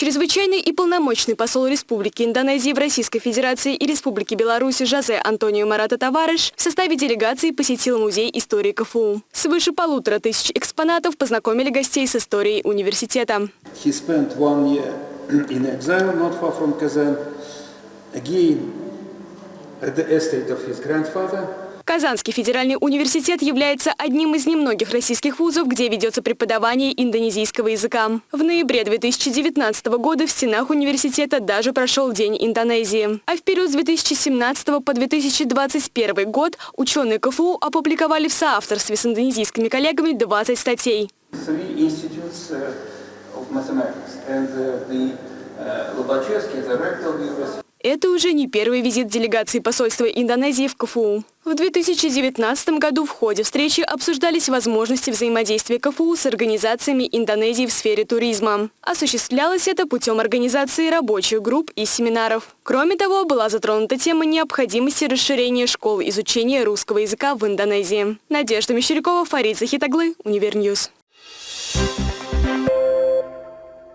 Чрезвычайный и полномочный посол Республики Индонезии в Российской Федерации и Республике Беларусь Жозе Антонио Марата Таварыш в составе делегации посетил Музей истории КФУ. Свыше полутора тысяч экспонатов познакомили гостей с историей университета. Again, at the estate of his grandfather. Казанский федеральный университет является одним из немногих российских вузов, где ведется преподавание индонезийского языка. В ноябре 2019 года в стенах университета даже прошел День Индонезии. А в период с 2017 по 2021 год ученые КФУ опубликовали в соавторстве с индонезийскими коллегами 20 статей. Uh, of mathematics and uh, the uh, the. Это уже не первый визит делегации посольства Индонезии в КФУ. В 2019 году в ходе встречи обсуждались возможности взаимодействия КФУ с организациями Индонезии в сфере туризма. Осуществлялось это путем организации рабочих групп и семинаров. Кроме того, была затронута тема необходимости расширения школ изучения русского языка в Индонезии. Надежда Мещерякова, Фарид Захитаглы, Univer News.